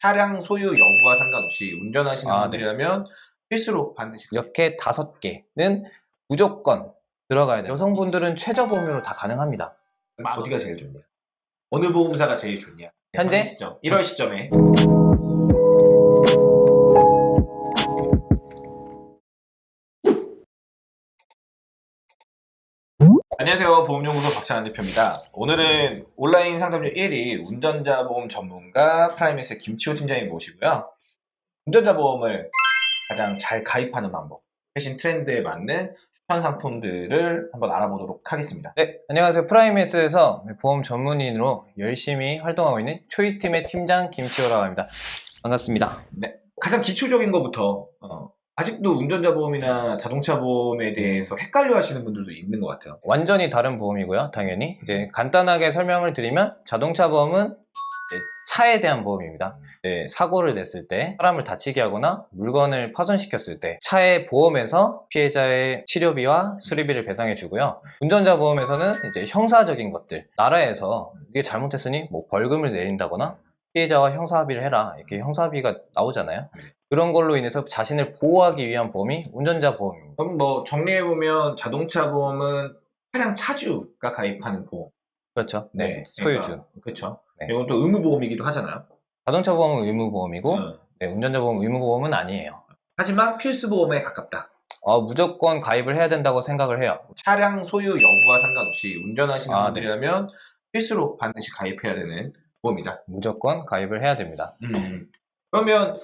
차량 소유 여부와 상관없이 운전하시는 아, 분들이라면 필수로 반드시 이렇게 다섯 개는 무조건 들어가야 돼요. 여성분들은 최저 보험료로 다 가능합니다. 어디가 제일 좋냐? 어느 보험사가 제일 좋냐? 현재? 시점, 1월 시점에 안녕하세요. 보험연구소 박찬환 대표입니다. 오늘은 온라인 상담률 1위 운전자 보험 전문가 프라이메스의 김치호 팀장님 모시고요. 운전자 보험을 가장 잘 가입하는 방법, 최신 트렌드에 맞는 추천 상품들을 한번 알아보도록 하겠습니다. 네, 안녕하세요. 프라이메스에서 보험 전문인으로 열심히 활동하고 있는 초이스팀의 팀장 김치호라고 합니다. 반갑습니다. 가장 기초적인 것부터 어, 아직도 운전자 보험이나 자동차 보험에 대해서 헷갈려 하시는 분들도 있는 것 같아요. 완전히 다른 보험이고요. 당연히 이제 간단하게 설명을 드리면 자동차 보험은 차에 대한 보험입니다. 사고를 냈을 때 사람을 다치게 하거나 물건을 파손시켰을 때 차의 보험에서 피해자의 치료비와 수리비를 배상해 주고요. 운전자 보험에서는 이제 형사적인 것들 나라에서 이게 잘못했으니 뭐 벌금을 내린다거나 피해자와 형사합의를 해라 이렇게 형사합의가 나오잖아요. 그런 걸로 인해서 자신을 보호하기 위한 보험이 운전자 보험입니다. 그럼 뭐 정리해 보면 자동차 보험은 차량 차주가 가입하는 보험. 그렇죠. 네, 네, 소유주. 그러니까, 그렇죠. 네. 이건 또 의무 보험이기도 하잖아요. 자동차 보험은 의무 보험이고 어. 네, 운전자 보험 의무 보험은 아니에요. 하지만 필수 보험에 가깝다. 어, 무조건 가입을 해야 된다고 생각을 해요. 차량 소유 여부와 상관없이 운전하시는 아, 분들이라면 필수로 반드시 가입해야 되는 보험이다. 무조건 가입을 해야 됩니다. 음. 그러면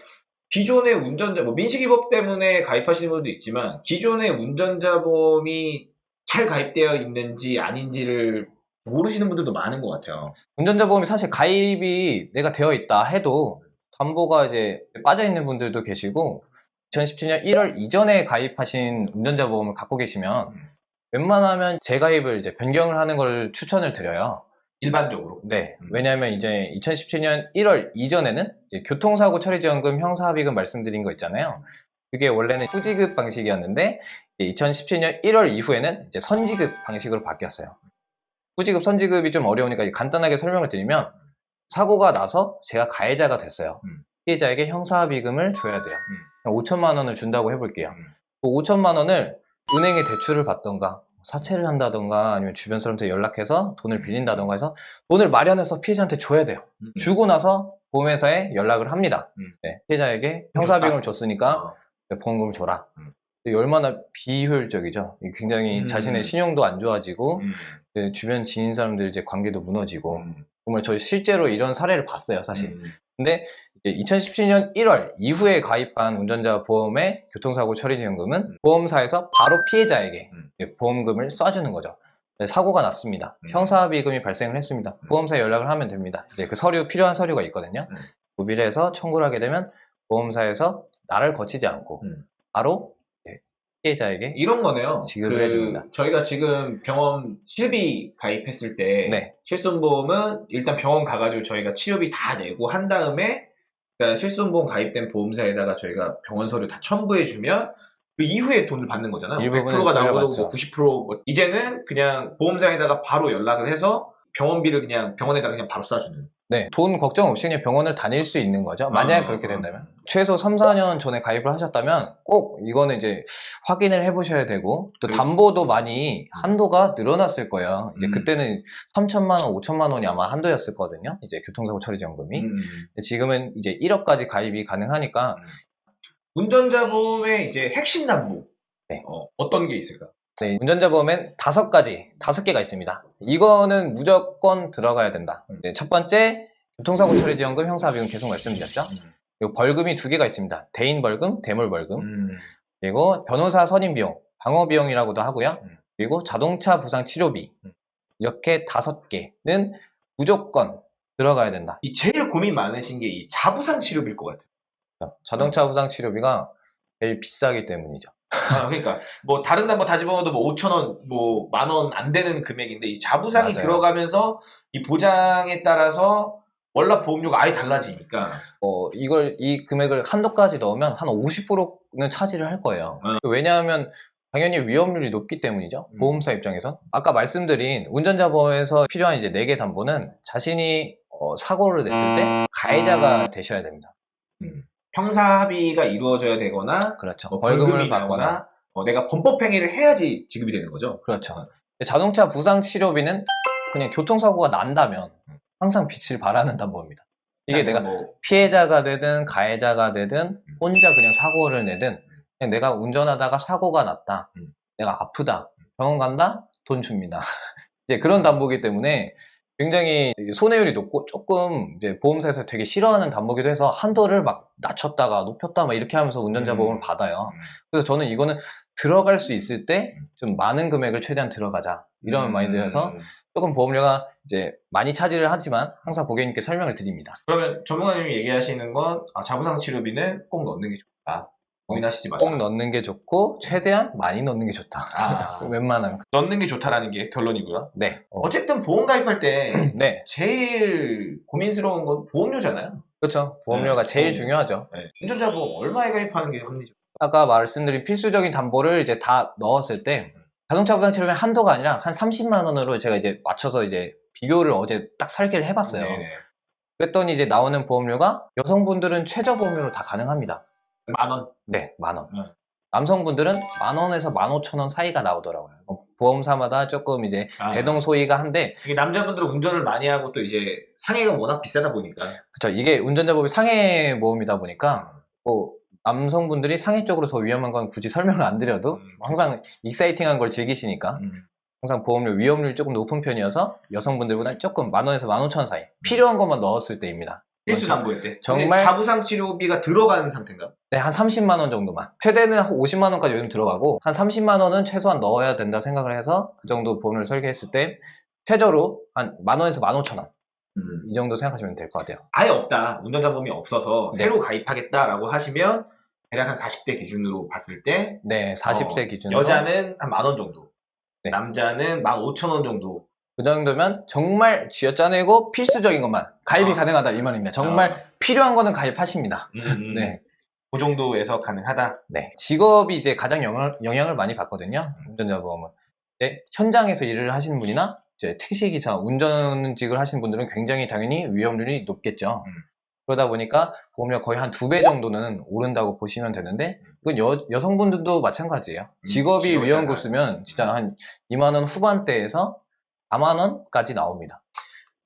기존의 운전자, 뭐 민식이법 때문에 가입하시는 분도 있지만 기존의 운전자 보험이 잘 가입되어 있는지 아닌지를 모르시는 분들도 많은 것 같아요. 운전자 보험이 사실 가입이 내가 되어 있다 해도 담보가 이제 빠져 있는 분들도 계시고 2017년 1월 이전에 가입하신 운전자 보험을 갖고 계시면 음. 웬만하면 재가입을 이제 변경을 하는 걸 추천을 드려요. 일반적으로. 네. 음. 왜냐하면 이제 2017년 1월 이전에는 교통사고 처리지원금 형사합의금 말씀드린 거 있잖아요. 그게 원래는 후지급 방식이었는데 2017년 1월 이후에는 이제 선지급 방식으로 바뀌었어요. 후지급, 선지급이 좀 어려우니까 간단하게 설명을 드리면 사고가 나서 제가 가해자가 됐어요. 음. 피해자에게 형사합의금을 줘야 돼요. 5천만 원을 준다고 해볼게요. 음. 그 5천만 원을 은행에 대출을 받던가 사채를 한다던가 아니면 주변 사람한테 연락해서 돈을 빌린다던가 해서 돈을 마련해서 피해자한테 줘야 돼요. 음. 주고 나서 보험회사에 연락을 합니다. 음. 네, 피해자에게 형사비용을 줬으니까 어. 보험금을 줘라. 얼마나 비효율적이죠. 굉장히 음. 자신의 신용도 안 좋아지고 음. 네, 주변 지인 사람들 이제 관계도 무너지고 음. 정말 저희 실제로 이런 사례를 봤어요, 사실. 음. 근데 이제 2017년 1월 이후에 가입한 운전자 보험의 교통사고 처리지원금은 음. 보험사에서 바로 피해자에게 음. 보험금을 쏴주는 거죠. 네, 사고가 났습니다. 음. 형사비금이 발생을 했습니다. 음. 보험사에 연락을 하면 됩니다. 이제 그 서류 필요한 서류가 있거든요. 음. 구비를 해서 청구를 하게 되면 보험사에서 나를 거치지 않고 음. 바로 피해자에게 이런 거네요. 지급을 해줍니다. 저희가 지금 병원 실비 가입했을 때 네. 실손보험은 일단 병원 가가지고 저희가 치료비 다 내고 한 다음에 그러니까 실손보험 가입된 보험사에다가 저희가 병원 서류 다 첨부해주면 그 이후에 돈을 받는 거잖아요. 일부분은 100%가 나오고. 뭐 90%뭐 이제는 그냥 보험사에다가 바로 연락을 해서 병원비를 그냥 병원에다가 그냥 바로 쏴주는. 네, 돈 걱정 없이 그냥 병원을 다닐 수 있는 거죠. 만약에 아, 그렇게 아. 된다면. 최소 3, 4년 전에 가입을 하셨다면 꼭 이거는 이제 확인을 해보셔야 되고 또 그리고- 담보도 많이 한도가 늘어났을 거예요. 이제 음. 그때는 3천만 원, 5천만 원이 아마 한도였을 거거든요. 이제 교통사고 처리 지원금이. 음. 지금은 이제 1억까지 가입이 가능하니까 운전자 보험의 이제 핵심 담보 네. 어, 어떤 게 있을까? 네, 운전자 보험엔 다섯 가지, 다섯 개가 있습니다. 이거는 무조건 들어가야 된다. 음. 네, 첫 번째, 교통사고 처리 지원금, 형사비용 계속 말씀드렸죠. 그리고 벌금이 두 개가 있습니다. 대인 벌금, 대물 벌금. 음. 그리고 변호사 선임 비용, 방어 비용이라고도 하고요. 음. 그리고 자동차 부상 치료비. 음. 이렇게 다섯 개는 무조건 들어가야 된다. 이 제일 고민 많으신 게 이 자부상 치료비일 것 같아요. 자동차 부상 치료비가 제일 비싸기 때문이죠. 아, 그러니까 뭐 다른 담보 다 집어넣어도 뭐 5천 원, 뭐 만 원 안 되는 금액인데 이 자부상이 맞아요. 들어가면서 이 보장에 따라서 월납 보험료가 아예 달라지니까 어, 이걸 이 금액을 한도까지 넣으면 한 50%는 차지를 할 거예요. 음. 왜냐하면 당연히 위험률이 높기 때문이죠. 음. 보험사 입장에선. 아까 말씀드린 운전자 보험에서 필요한 이제 4개 담보는 자신이 어, 사고를 냈을 때 가해자가 되셔야 됩니다. 형사 합의가 이루어져야 되거나 그렇죠. 뭐 벌금을 받거나. 어, 내가 범법 행위를 해야지 지급이 되는 거죠. 그렇죠. 자동차 부상 치료비는 그냥 교통사고가 난다면 항상 빚을 바라는 담보입니다. 이게 내가 뭐 피해자가 되든 가해자가 되든 혼자 그냥 사고를 내든 그냥 내가 운전하다가 사고가 났다. 음. 내가 아프다. 병원 간다? 돈 줍니다. 이제 그런 담보기 때문에 굉장히 손해율이 높고 조금 이제 보험사에서 되게 싫어하는 담보기도 해서 한도를 막 낮췄다가 높였다 막 이렇게 하면서 운전자 음. 보험을 받아요. 음. 그래서 저는 이거는 들어갈 수 있을 때 좀 많은 금액을 최대한 들어가자. 이런 음. 마인드여서 조금 보험료가 이제 많이 차지를 하지만 항상 고객님께 설명을 드립니다. 그러면 전문가님이 얘기하시는 건 아, 자부상 치료비는 꼭 넣는 게 좋다. 고민하시지 마라. 꼭 넣는 게 좋고 최대한 많이 넣는 게 좋다. 아. 웬만하면 넣는 게 좋다라는 게 결론이고요. 네, 어, 어쨌든 보험 가입할 때 네, 제일 고민스러운 건 보험료잖아요. 그렇죠. 보험료가 네, 제일 보험. 중요하죠. 네. 운전자 보험 얼마에 가입하는 게 합리적? 아까 말씀드린 필수적인 담보를 이제 다 넣었을 때 자동차 부상 치료비 한도가 아니라 한 30만 원으로 제가 이제 맞춰서 이제 비교를 어제 딱 설계를 해봤어요. 네네. 그랬더니 이제 나오는 보험료가 여성분들은 최저 보험료로 다 가능합니다. 만 원. 네, 만 원. 네. 남성분들은 만 원에서 만 오천 원 사이가 나오더라고요. 뭐 보험사마다 조금 이제 아. 대동소이가 한데, 이게 남자분들은 운전을 많이 하고 또 이제 상해가 워낙 비싸다 보니까 그쵸. 이게 운전자법이 상해 보험이다 보니까, 뭐, 남성분들이 상해 쪽으로 더 위험한 건 굳이 설명을 안 드려도 음. 항상 exciting한 걸 즐기시니까 음. 항상 보험료, 위험률이 조금 높은 편이어서 여성분들보다 조금 만 원에서 만 오천 원 사이. 필요한 것만 넣었을 때입니다. 필수. 담보일 때. 정말- 자부상 치료비가 들어가는 상태인가? 네, 한 30만 원 정도만. 최대는 한 50만 원까지 요즘 들어가고 한 30만 원은 최소한 넣어야 된다 생각을 해서 그 정도 보험을 설계했을 때 최저로 한 만 원에서 만 오천 원. 이 정도 생각하시면 될 것 같아요. 아예 없다. 운전자 보험이 없어서 네. 새로 가입하겠다라고 하시면 대략 한 40대 기준으로 봤을 때 네, 40세 어, 기준으로. 여자는 한 만 원 정도, 네. 남자는 만 오천 원 정도. 그 정도면 정말 쥐어짜내고 필수적인 것만 가입이 아. 가능하다 이 말입니다. 정말 어, 필요한 거는 가입하십니다. 음, 음. 네. 그 정도에서 가능하다. 네. 직업이 이제 가장 영향을, 영향을 많이 받거든요. 운전자 보험은. 네, 현장에서 일을 하시는 분이나 이제 택시기사, 운전직을 하시는 분들은 굉장히 당연히 위험률이 높겠죠. 음. 그러다 보니까 보험료 거의 한 두 배 정도는 오른다고 보시면 되는데, 이건 여, 여성분들도 마찬가지예요. 직업이 위험. 급수면 진짜 한 2만 원 후반대에서 4만원까지 나옵니다.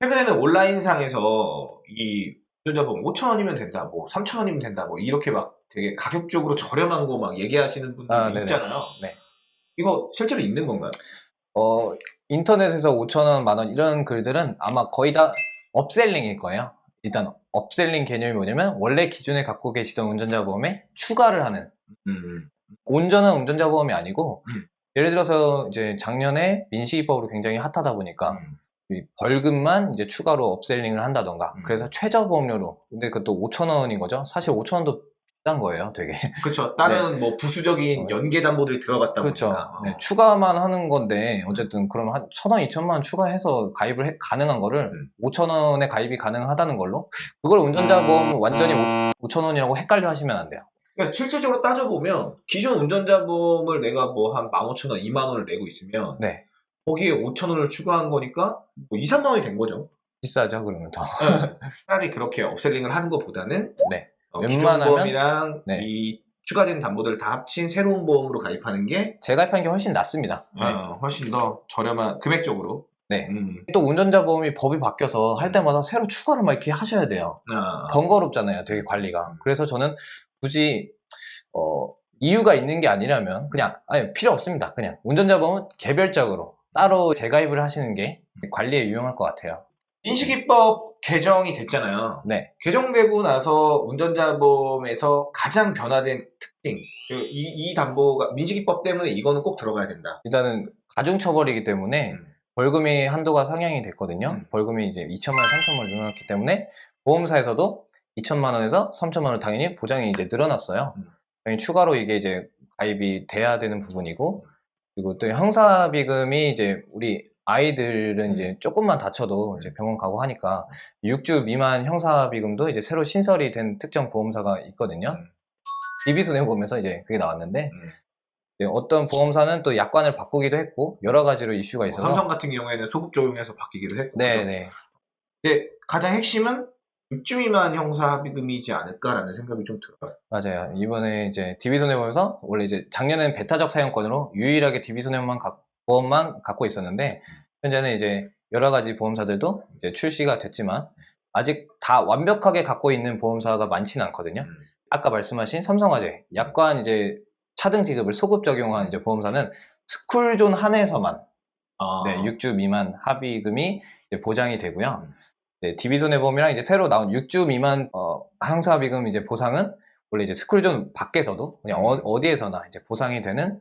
최근에는 온라인상에서 이 운전자 보험 5천 원이면 된다, 뭐 3천 원이면 된다, 뭐 이렇게 막 되게 가격적으로 저렴한 거 막 얘기하시는 분들 아. 있잖아요. 네. 이거 실제로 있는 건가요? 어, 인터넷에서 5천원, 만원 이런 글들은 아마 거의 다 upselling일 거예요. 일단 upselling 개념이 뭐냐면 원래 기존에 갖고 계시던 운전자 보험에 추가를 하는 음. 온전한 운전자 보험이 아니고 음. 예를 들어서 이제 작년에 민식이법으로 굉장히 핫하다 보니까 음. 이 벌금만 이제 추가로 upselling을 한다던가 음. 그래서 최저 보험료로 근데 그것도 5천 원인 거죠. 사실 5천 원도 비싼 거예요, 되게. 그렇죠. 다른 뭐 부수적인 어. 연계 담보들이 들어갔다 그렇죠. 보니까. 어. 네, 추가만 하는 건데 어쨌든 그럼 한 천 원, 이천만 원 추가해서 가입을 해- 가능한 거를 음. 오천 원에 가입이 가능하다는 걸로 그걸 운전자 보험 완전히 오천 원이라고 헷갈려 하시면 안 돼요. 그러니까 실질적으로 따져보면 기존 운전자 보험을 내가 뭐 한 15,000원, 2만 원을 내고 있으면 네. 거기에 5,000원을 추가한 거니까 뭐 2, 3만 원이 된 거죠. 비싸죠, 그러면 더. 네. 차라리 그렇게 업셀링을 하는 것보다는 네. 어, 웬만하면- 보험이랑 네. 이 추가된 담보들을 다 합친 새로운 보험으로 가입하는 게 재가입한 게 훨씬 낫습니다. 네. 어, 훨씬 더 저렴한 금액적으로. 네. 음. 또 운전자 보험이 법이 바뀌어서 할 때마다 새로 추가를 막 이렇게 하셔야 돼요. 아, 번거롭잖아요, 되게 관리가. 그래서 저는 굳이 어, 이유가 있는 게 아니라면 그냥 아니 필요 없습니다. 그냥 운전자 보험은 개별적으로 따로 재가입을 하시는 게 관리에 유용할 것 같아요. 인식이법 개정이 됐잖아요. 네. 개정되고 나서 운전자 보험에서 가장 변화된 특징. 그 이, 이 담보가 민식이법 때문에 이거는 꼭 들어가야 된다. 일단은 가중처벌이기 때문에 음. 벌금이 한도가 상향이 됐거든요. 음. 벌금이 이제 2천만 원, 3천만 원 늘어났기 때문에 보험사에서도 2천만 원에서 3천만 원 당연히 보장이 이제 늘어났어요. 음. 당연히 추가로 이게 이제 가입이 돼야 되는 부분이고 그리고 또 형사 비금이 이제 우리 아이들은 이제 조금만 다쳐도 이제 병원 가고 하니까 6주 미만 형사 비금도 이제 새로 신설이 된 특정 보험사가 있거든요. 음. DB손해보험에서 이제 그게 나왔는데 음. 네, 어떤 보험사는 또 약관을 바꾸기도 했고 여러 가지로 이슈가 있어서 삼성 같은 경우에는 소급 적용해서 바뀌기도 했고. 네, 네. 근데 가장 핵심은 6주 미만 형사 합의금이지 않을까라는 생각이 좀 들어요. 맞아요. 이번에 이제 DB 손해보험에서 원래 이제 작년에는 베타적 사용권으로 유일하게 DB 손해보험만 가- 보험만 갖고 있었는데 현재는 이제 여러 가지 보험사들도 이제 출시가 됐지만 아직 다 완벽하게 갖고 있는 보험사가 많지는 않거든요. 음. 아까 말씀하신 삼성화재 약관 이제 차등 지급을 소급 적용한 이제 보험사는 스쿨존 한에서만 아, 네, 6주 미만 합의금이 보장이 되고요. 음. 네, DB손해보험이랑 이제 새로 나온 6주 미만 어, 항사합의금 이제 보상은 원래 이제 스쿨존 밖에서도 그냥 어, 디에서나 이제 보상이 되는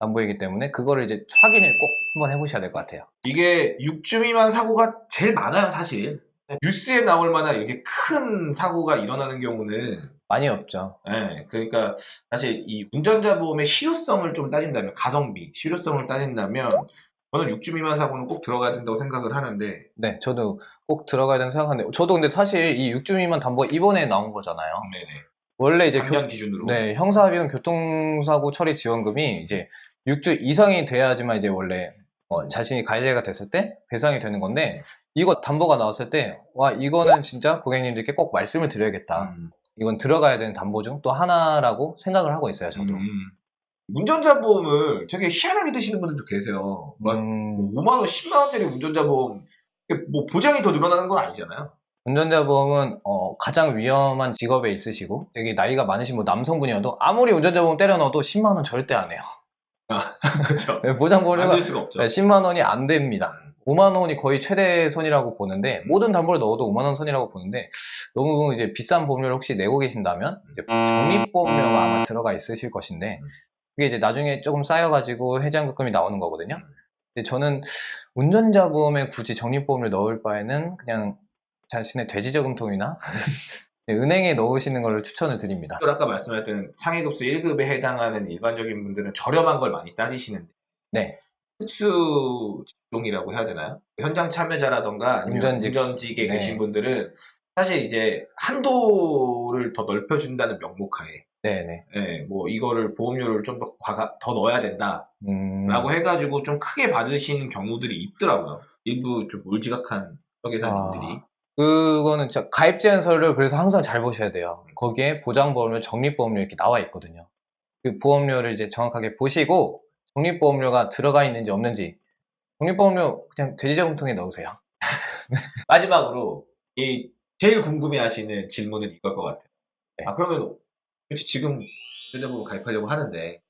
담보이기 때문에 그거를 이제 확인을 꼭 한번 해보셔야 될 것 같아요. 이게 6주 미만 사고가 제일 많아요, 사실. 뉴스에 나올 만한 이렇게 큰 사고가 일어나는 경우는 많이 없죠. 예, 그러니까 사실 이 운전자 보험의 실효성을 좀 따진다면 가성비, 실효성을 따진다면 저는 6주 미만 사고는 꼭 들어가야 된다고 생각을 하는데 네, 저도 꼭 들어가야 된다고 생각하는데 저도 근데 사실 이 6주 미만 담보 이번에 나온 거잖아요. 네네. 원래 이제 교, 기준으로 네, 형사합의금 교통사고 처리 지원금이 이제 6주 이상이 돼야지만 이제 원래 어, 자신이 가해자가 됐을 때 배상이 되는 건데 이거 담보가 나왔을 때 와 이거는 진짜 고객님들께 꼭 말씀을 드려야겠다. 음, 이건 들어가야 되는 담보 중 또 하나라고 생각을 하고 있어요. 저도. 음. 운전자 보험을 되게 희한하게 드시는 분들도 계세요. 막 음, 5만 원, 10만 원짜리 운전자 보험 뭐 보장이 더 늘어나는 건 아니잖아요. 운전자 보험은 어, 가장 위험한 직업에 있으시고 되게 나이가 많으신 뭐 남성분이어도 아무리 운전자 보험 때려 넣어도 10만 원 절대 안 해요. 그렇죠. 네, 보장 보료가 없죠. 10만 원이 안 됩니다. 5만 원이 거의 최대 선이라고 보는데 모든 담보를 넣어도 5만 원 선이라고 보는데 너무 이제 비싼 보험료를 혹시 내고 계신다면 이제 적립 보험료가 아마 들어가 있으실 것인데 그게 이제 나중에 조금 쌓여가지고 해지한급금이 나오는 거거든요. 근데 저는 운전자 보험에 굳이 적립보험을 넣을 바에는 그냥 자신의 돼지저금통이나 네, 은행에 넣으시는 걸 추천을 드립니다. 또 아까 말씀하셨던 상해급수 1급에 해당하는 일반적인 분들은 저렴한 걸 많이 따지시는데 네. 특수 직종이라고 해야 되나요? 현장 참여자라던가 운전직. 운전직에 네. 계신 분들은 사실 이제 한도를 더 넓혀준다는 명목하에 네네. 예, 뭐 이거를 보험료를 좀 더 더 넣어야 된다라고 음, 해가지고 좀 크게 받으시는 경우들이 있더라고요. 일부 좀 몰지각한 회계사님들이 아. 그거는 진짜 가입 제한서를 그래서 항상 잘 보셔야 돼요. 거기에 보장보험료, 적립보험료 이렇게 나와 있거든요. 그 보험료를 이제 정확하게 보시고 적립보험료가 들어가 있는지 없는지 적립보험료 그냥 돼지저금통에 넣으세요. 마지막으로 이 제일 궁금해하시는 질문은 이걸 것 같아요. 네. 아 그러면 혹시 지금 전자보험 가입하려고 하는데